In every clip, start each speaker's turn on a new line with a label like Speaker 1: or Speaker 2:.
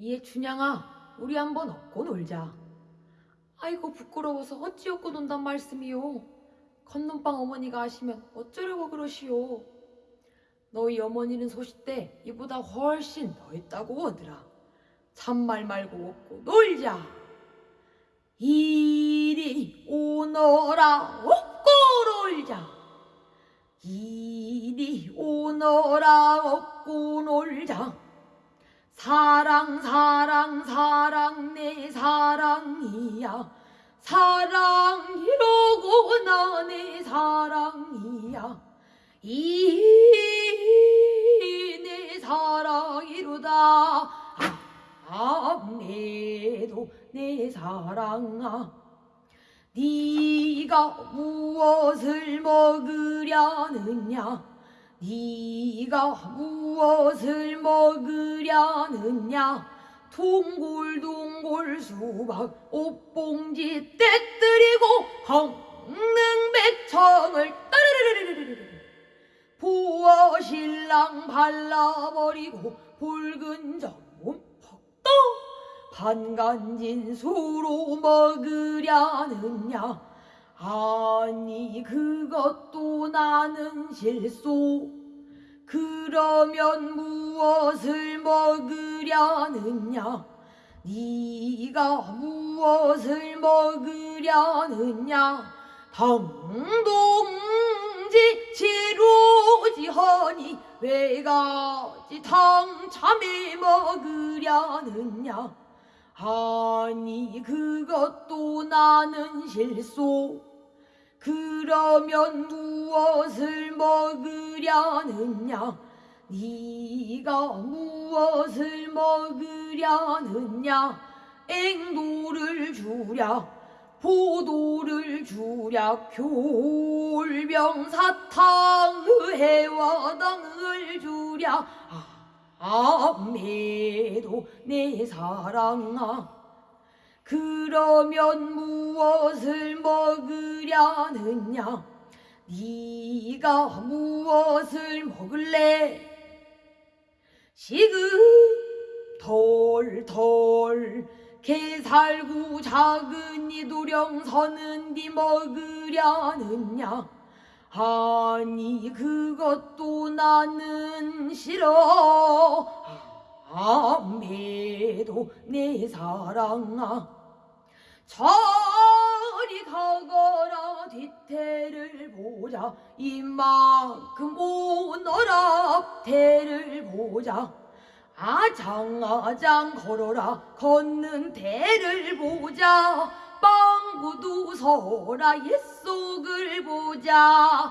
Speaker 1: 이에 춘향아, 우리 한번 업고 놀자. 아이고 부끄러워서 어찌 업고 논단 말씀이요. 건넌방 어머니가 하시면 어쩌려고 그러시오. 너희 어머니는 소싯대 이보다 훨씬 더 있다고 하더라. 참말 말고 업고 놀자. 이리 오너라 업고 놀자. 이리 오너라 업고 놀자. 사랑 사랑 사랑 내 사랑이야. 사랑이로고 나내 사랑이야. 이 내 사랑이로다. 아내도 내 사랑아. 네가 무엇을 먹으려느냐 네가 무엇을 먹으려느냐? 동골동골 수박 옷봉지 떼뜨리고 황능백청을 따르르르르르르 부어 신랑 발라버리고 붉은 전문 퍽도 반간진 수로 먹으려느냐? 아니 그것도 나는 실소 그러면 무엇을 먹으려느냐? 네가 무엇을 먹으려느냐? 당동지 지루지하니 왜가지 당참에 먹으려느냐? 아니 그것도 나는 실소 그러면 무엇을 먹으려느냐? 네가 무엇을 먹으려느냐? 앵도를 주랴 포도를 주랴 교울병사탕 해와당을 주랴. 아매도 내 사랑아 그러면 무엇을 먹으려느냐? 네가 무엇을 먹을래? 시금 털털 개살구 작은 이 도령 서는 디 먹으려느냐? 아니 그것도 나는 싫어. 아매도 내 사랑아 저리 가거라 뒤태를 보자. 이만큼 오너라 앞태를 보자. 아장아장 걸어라 걷는 대를 보자. 빵구두 서라 옛속을 보자.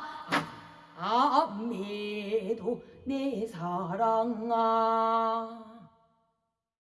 Speaker 1: 아매도 내 사랑아